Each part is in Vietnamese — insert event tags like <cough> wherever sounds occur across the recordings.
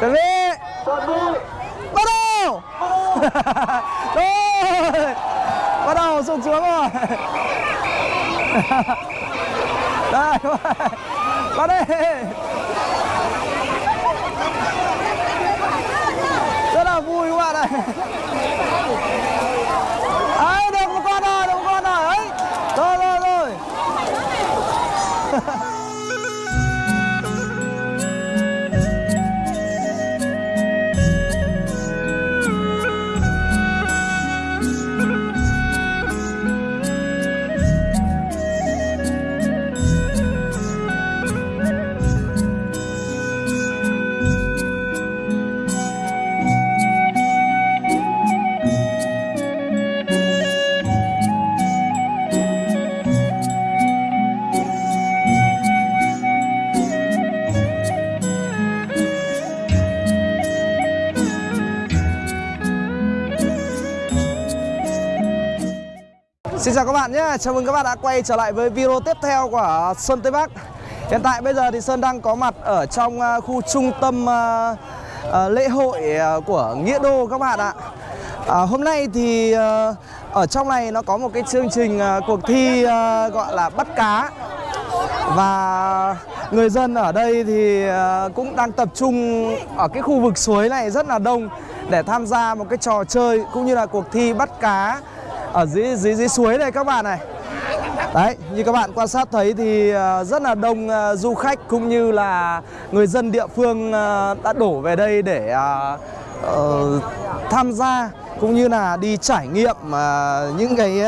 chuẩn bị. Bắt đầu. Rồi. Bắt đầu sụp xuống rồi. Đây bắt đi. Rất là vui các bạn ạ. Xin chào các bạn nhé, chào mừng các bạn đã quay trở lại với video tiếp theo của Sơn Tây Bắc. Hiện tại bây giờ thì Sơn đang có mặt ở trong ờ, khu trung tâm ờ, ờ, lễ hội của Nghĩa Đô các bạn ạ. À, Hôm nay thì ở trong này nó có một cái chương trình cuộc thi gọi là bắt cá. Và người dân ở đây thì cũng đang tập trung ở cái khu vực suối này rất là đông Để tham gia một cái trò chơi cũng như là cuộc thi bắt cá ở dưới dưới dưới suối này các bạn này. Đấy, như các bạn quan sát thấy thì ờ, rất là đông ờ, du khách cũng như là người dân địa phương ờ, đã đổ về đây để uh, tham gia cũng như là đi trải nghiệm uh, những cái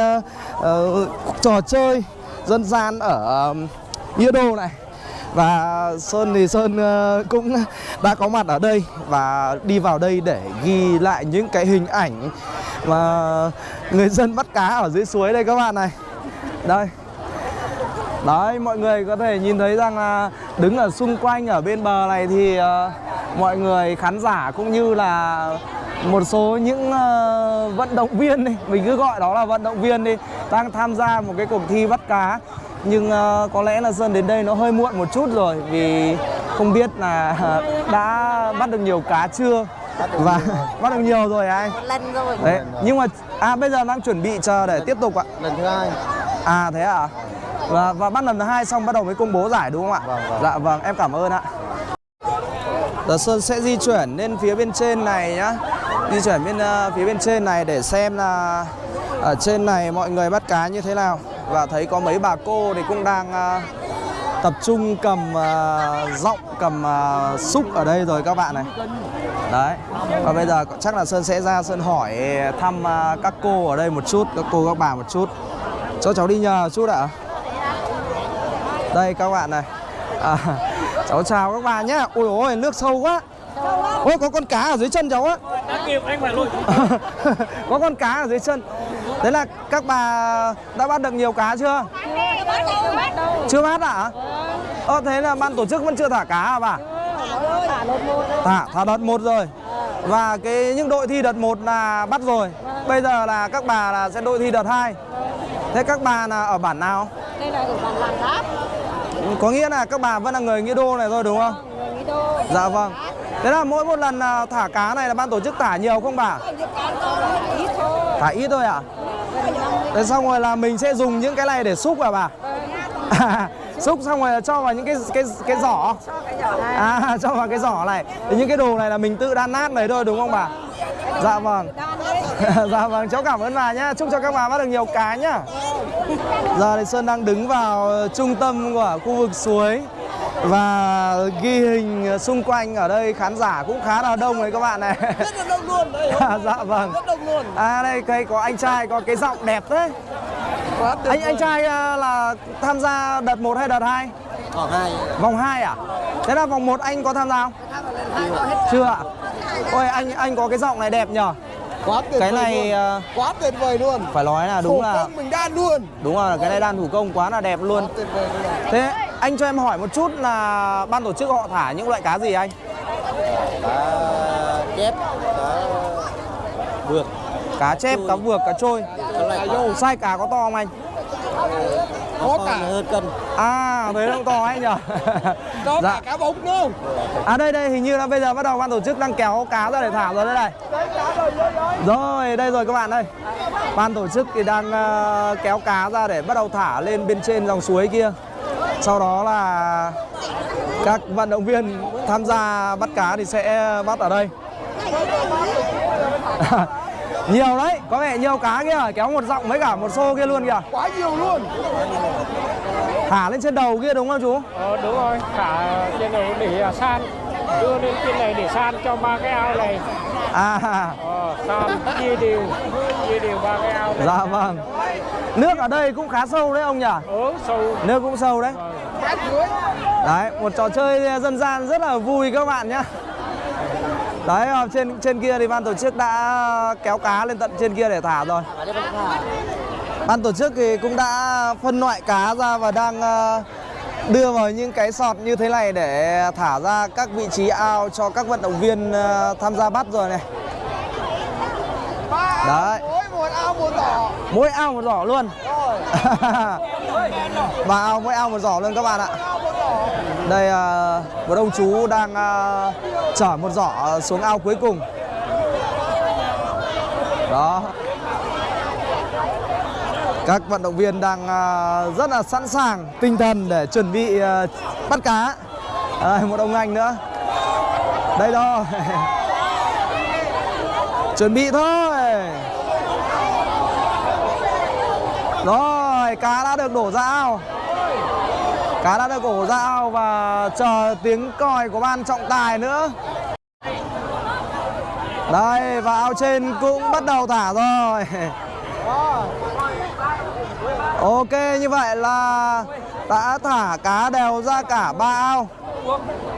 uh, trò chơi dân gian ở ờ, Nghĩa Đô này và Sơn thì Sơn ờ, cũng đã có mặt ở đây và đi vào đây để ghi lại những cái hình ảnh mà người dân bắt cá ở dưới suối đây các bạn này. Đây. Đấy mọi người có thể nhìn thấy rằng là đứng ở xung quanh ở bên bờ này thì ờ, mọi người khán giả cũng như là một số những uh, vận động viên đi mình cứ gọi đó là vận động viên đi đang tham gia một cái cuộc thi bắt cá nhưng ờ, có lẽ là Sơn đến đây nó hơi muộn một chút rồi vì không biết là <laughs> đã bắt được nhiều cá chưa và <laughs> bắt được nhiều rồi anh một lần rồi Đấy, nhưng mà à bây giờ đang chuẩn bị chờ để tiếp tục ạ. lần thứ hai À thế à? Và và bắt lần thứ hai xong bắt đầu mới công bố giải đúng không ạ? Vâng, vâng. Dạ vâng, em cảm ơn ạ. Giờ Sơn sẽ di chuyển lên phía bên trên này nhá. Di chuyển bên ờ, phía bên trên này để xem là ở trên này mọi người bắt cá như thế nào. Và thấy có mấy bà cô thì cũng đang ờ, tập trung cầm uh, giọng cầm uh, xúc ở đây rồi các bạn này. Đấy. Và bây giờ chắc là Sơn sẽ ra Sơn hỏi thăm uh, các cô ở đây một chút, các cô các bà một chút. Cho cháu đi nhờ chút ạ. Đây các bạn này. À, <laughs> cháu chào các bà nhé. Ôi ôi nước sâu quá. Ôi có con cá ở dưới chân cháu á đã kịp anh phải lùi <laughs> có con cá ở dưới chân. Thế là các bà đã bắt được nhiều cá chưa? Chưa bắt ạ? Ờ thế là ban tổ chức vẫn chưa thả cá à bà? Thả, thả đợt một rồi Và cái những đội thi đợt 1 là bắt rồi Bây giờ là các bà là sẽ đội thi đợt 2 Thế các bà là ở bản nào? đây là ở bản làng đáp Có nghĩa là các bà vẫn là người Nghĩa Đô này thôi đúng không? đô Dạ vâng Thế là mỗi một lần à, thả cá này là ban tổ chức thả nhiều không bà? ít thôi Thả ít thôi à? Thế xong rồi là mình sẽ dùng những cái này để xúc à bà? <laughs> xúc xong rồi là cho vào những cái cái cái giỏ. À <laughs> cho vào cái giỏ này. Thì những cái đồ này là mình tự đan nát này thôi, đúng không bà? Dạ vâng. <laughs> Dạ vâng cháu cảm ơn bà nhá. Chúc cho các bà bắt được nhiều cá nhá. Giờ thì sơn đang đứng vào trung tâm của khu vực suối và ghi hình xung quanh ở đây khán giả cũng khá là đông đấy các bạn này rất là đông luôn đấy <laughs> dạ vâng rất đông luôn à đây cây có anh trai có cái giọng đẹp đấy quá tuyệt anh anh trai à, là tham gia đợt 1 hay đợt 2? vòng hai Vòng 2 à? Thế là vòng 1 anh có tham gia không? Chưa ạ? Ôi anh anh có cái giọng này đẹp nhờ. quá tuyệt Cái vời này luôn. à, quá tuyệt vời luôn phải nói là đúng Thủ là công mình đan luôn đúng là cái này đan thủ công quá là đẹp luôn. quá tuyệt vời luôn Thế anh cho em hỏi một chút là ban tổ chức họ thả những loại cá gì anh? cá chép cá vượt. Cá chép, cá vược, cá trôi. Sai cá có to không anh? có cả. hơn cân. À nó cũng to ấy nhỉ Có Dạ. cả cá bụng luôn À đây đây hình như là bây giờ bắt đầu ban tổ chức đang kéo cá ra để thả rồi đây này. Rồi đây rồi các bạn ơi. Ban tổ chức thì đang ờ, kéo cá ra để bắt đầu thả lên bên trên dòng suối kia Sau đó là các vận động viên tham gia bắt cá thì sẽ bắt ở đây. <laughs> Nhiều đấy, có vẻ nhiều cá kia kéo một giọng với cả một xô kia luôn kìa. Quá nhiều luôn. Thả lên trên đầu kia đúng không chú? Ờ, đúng rồi, cả trên này để à, san. Đưa lên trên này để san cho ba cái ao này. À. Ờ, san chia đều chia đều ba cái ao này. Dạ vâng Nước ở đây cũng khá sâu đấy ông nhỉ? Ở sâu. Nước cũng sâu đấy. Đấy một trò chơi dân gian rất là vui các bạn nhá Đấy ở trên trên kia thì ban tổ chức đã kéo cá lên tận trên kia để thả rồi. Ban tổ chức thì cũng đã phân loại cá ra và đang ờ, đưa vào những cái sọt như thế này để thả ra các vị trí ao cho các vận động viên ờ, tham gia bắt rồi này. Đấy. Mỗi một ao một giỏ Mỗi ao một giỏ luôn. Rồi Và ao mỗi ao một giỏ luôn các bạn ạ. Đây à, một ông chú đang à, chở một giỏ xuống ao cuối cùng. Đó. Các vận động viên đang à, rất là sẵn sàng tinh thần để chuẩn bị à, bắt cá. Đây, Một ông anh nữa. Đây thôi <laughs> Chuẩn bị thôi. Rồi, cá đã được đổ ra ao Cá đã được đổ ra ao và chờ tiếng còi của ban trọng tài nữa. Đây, và ao trên cũng bắt đầu thả rồi. Ok, như vậy là đã thả cá đều ra cả ba ao.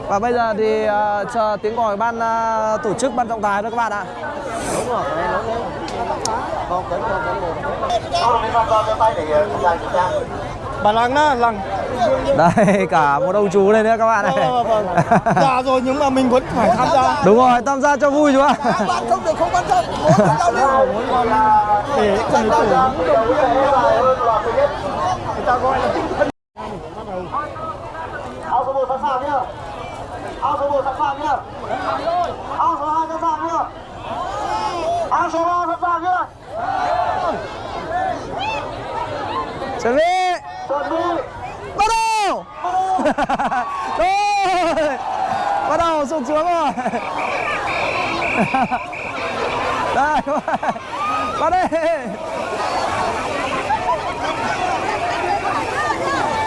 Và bây giờ thì uh, chờ tiếng còi ban uh, tổ chức ban trọng tài thôi các bạn ạ. Bà lăng đó, lăng. Đây, cả một ông chú đây nữa các bạn này. Ờ, vâng. Dạ rồi nhưng mà mình vẫn phải tham gia. Đúng rồi, tham gia cho vui chú ạ. Bạn không được không quan trọng Muốn tham gia lưu Để cùng tổ Người ta gọi là tinh thần Ao số 1 sẵn sàng nhá. Ao số 1 sẵn sàng nhá. Ao số 2 sẵn sàng nhá. Ao số 3 sẵn sàng nhá. Chuẩn bị. Bắt đầu. <laughs> Rồi. Bắt đầu sụp xuống rồi. <laughs> Đây các bạn. bắt đi.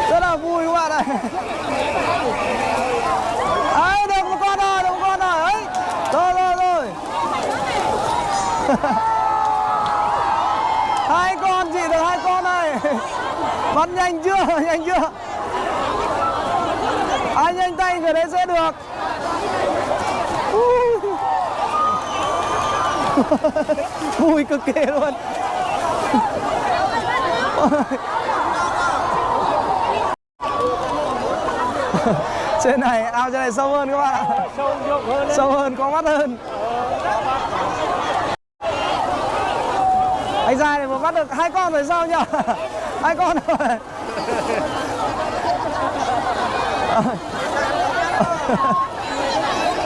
Rất là vui các bạn này ấy được một con rồi được một con rồi ấy. Rồi rồi rồi. <laughs> Hai con chị được hai con này vẫn nhanh chưa? <laughs> Nhanh chưa? Ai nhanh tay, người đấy sẽ được. <laughs> Vui cực kỳ luôn. <laughs> Trên này, ao trên này sâu hơn các bạn. Ạ sâu hơn hơn có mắt hơn. Anh dài này vừa bắt được hai con rồi sao nhỉ? Hai con rồi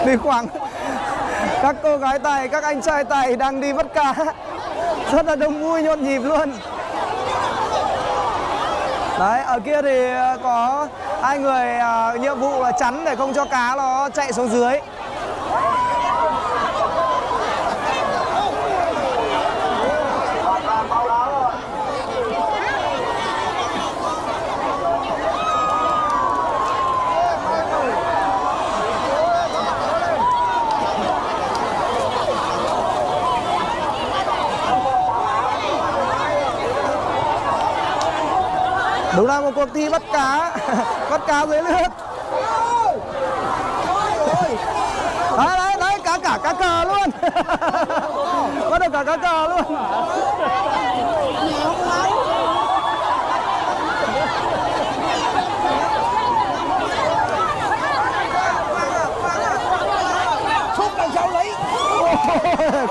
đi khoảng. Các cô gái tài các anh trai tài đang đi bắt cá. Rất là đông vui nhộn nhịp luôn. Đấy ở kia thì có hai người ờ, nhiệm vụ là chắn để không cho cá nó chạy xuống dưới. Đúng là một cuộc thi bắt cá. <laughs> Bắt cá dưới nước. Đấy đấy đấy cá cả cá cờ luôn. <laughs> Bắt được cả cá cờ luôn. Lấy.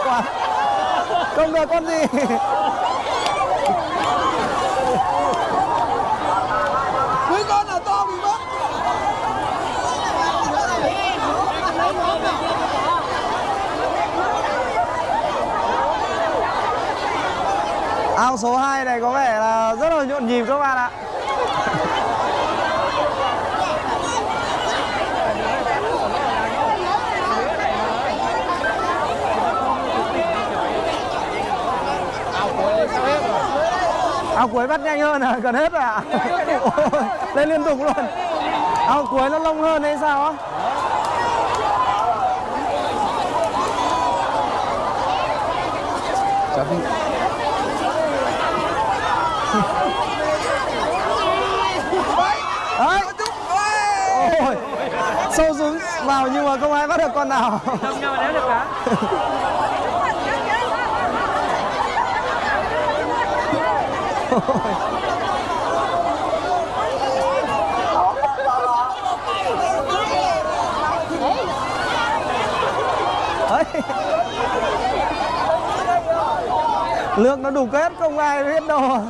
Quả. không được con gì ao số 2 này có vẻ là rất là nhộn nhịp các bạn ạ. Ao cuối bắt nhanh hơn à, gần hết rồi ạ. Ôi, Lên liên tục luôn. Ao cuối nó lông hơn hay sao á? Biết. Đấy. Ôi. Sâu xuống vào nhưng mà không ai bắt được con nào. Không nhau đéo được cả. <laughs> Lượng nó đủ kết không ai biết đâu.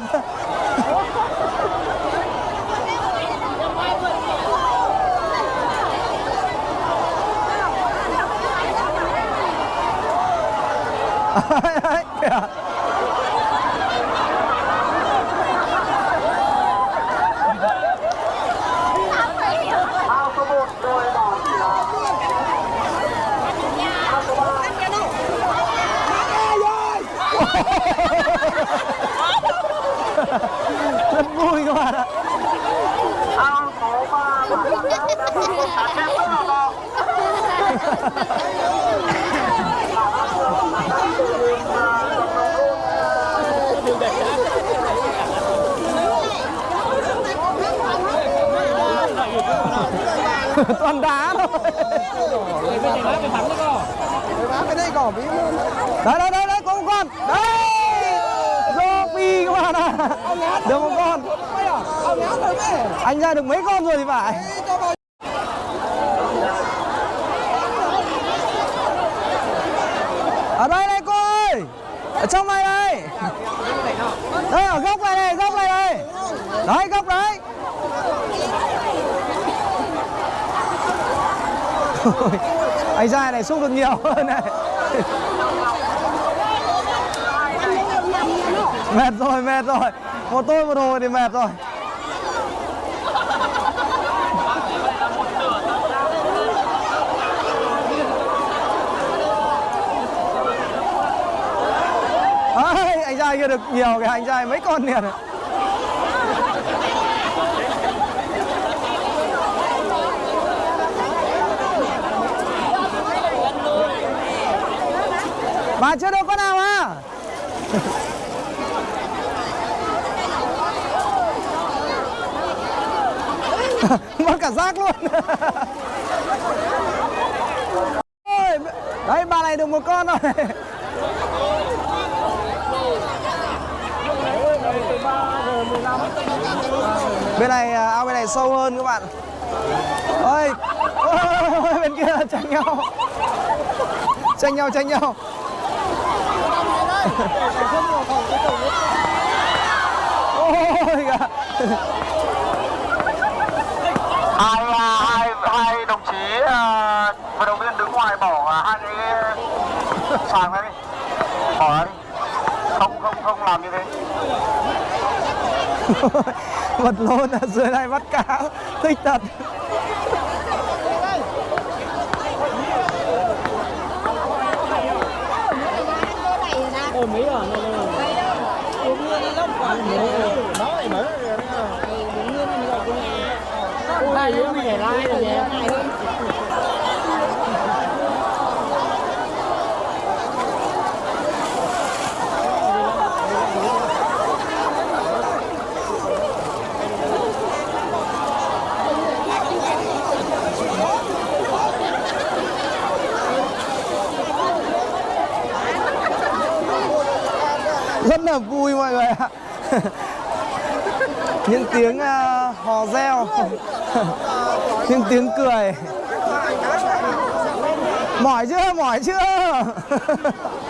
Đấy, kìa. ao số 1 đôi đỏ chỉ là ao số 3 Rất vui các bạn ạ. ao số 3 bản quảng cáo đã có một cá chép rất là to <laughs> Toàn đá thôi. Thắng đấy cái đây Đấy đấy đấy có một con. Đấy. do pi các bạn ạ. Được một con. rồi mẹ Anh ra được mấy con rồi thì phải. Ở đây đây cô ơi. Ở trong này đây. Đây ở góc này này, góc này đây. Đấy góc đấy. Anh trai này xúc được nhiều hơn này. mệt rồi, mệt rồi. Một tôi một hồi thì mệt rồi. à, anh trai kia được nhiều cái anh trai mấy con liền Chưa được con nào à? <laughs> Mất cả rác luôn. Ôi, Đấy bà này được một con rồi. Bên này à, ao bên này sâu hơn các bạn. Ôi ôi, bên kia tranh nhau. Tranh nhau tranh nhau ôi hai à, hai hai đồng chí à, vận động viên đứng ngoài bỏ à, hai cái sàng ra đi. Bỏ ra đi. Không không không làm như thế. <laughs> Vật lộn ở dưới này bắt cá thích thật. Ôi mấy ở này này. Hai đứa mày để lai rồi nhé. rất là vui mọi người ạ. <laughs> Những tiếng uh, hò reo <laughs> những tiếng cười. Mỏi chưa? Mỏi chưa? <laughs>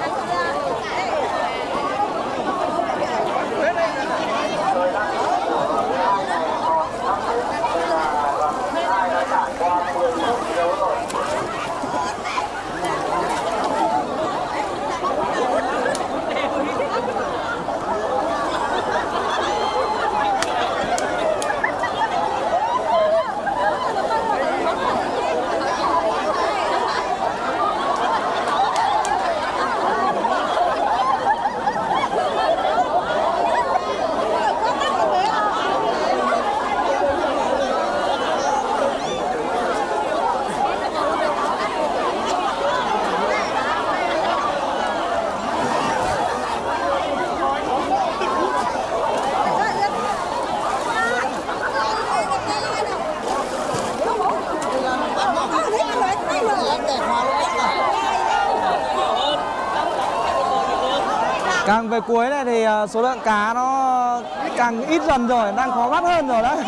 về cuối này thì ờ, số lượng cá nó càng ít dần rồi đang khó bắt hơn rồi đấy. <laughs>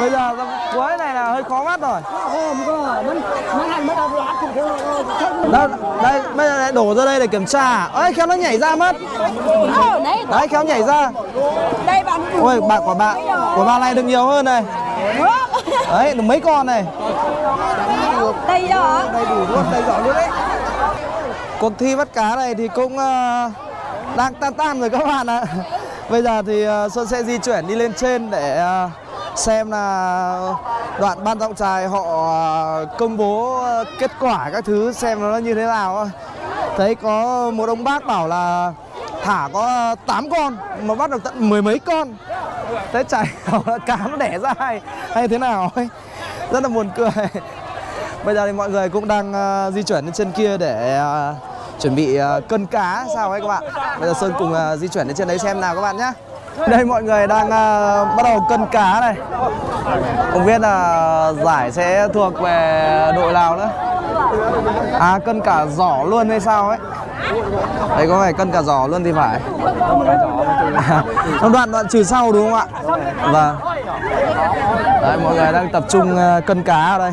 Bây giờ cuối này là hơi khó bắt rồi. Đây, đây bây giờ lại đổ ra đây để kiểm tra ơi khéo nó nhảy ra mất. Đấy, khéo nhảy ra. Đây bạn ôi bạn của bạn của bạn này được nhiều hơn này. Đấy được mấy con này? Đây đó. Đầy đủ luôn đầy giỏ luôn đấy cuộc thi bắt cá này thì cũng ờ, đang tan tan rồi các bạn ạ. Bây giờ thì ờ, xuân sẽ di chuyển đi lên trên để ờ, xem là đoạn ban trọng tài họ công bố kết quả các thứ xem nó như thế nào thấy có một ông bác bảo là thả có 8 con mà bắt được tận mười mấy con. Thế chạy, cám cá nó đẻ ra hay, hay thế nào ấy. Rất là buồn cười. Bây giờ thì mọi người cũng đang di chuyển lên trên kia để chuẩn bị ờ, cân cá sao ấy các bạn. Bây giờ sơn cùng ờ, di chuyển đến trên đấy xem nào các bạn nhé đây, mọi người đang ờ, bắt đầu cân cá này. Không biết là giải sẽ thuộc về đội nào nữa. À cân cả giỏ luôn hay sao ấy? Đây có phải cân cả giỏ luôn thì phải. Trong đoạn đoạn trừ sau đúng không ạ? Vâng. Đấy, mọi người đang tập trung cân cá ở đây.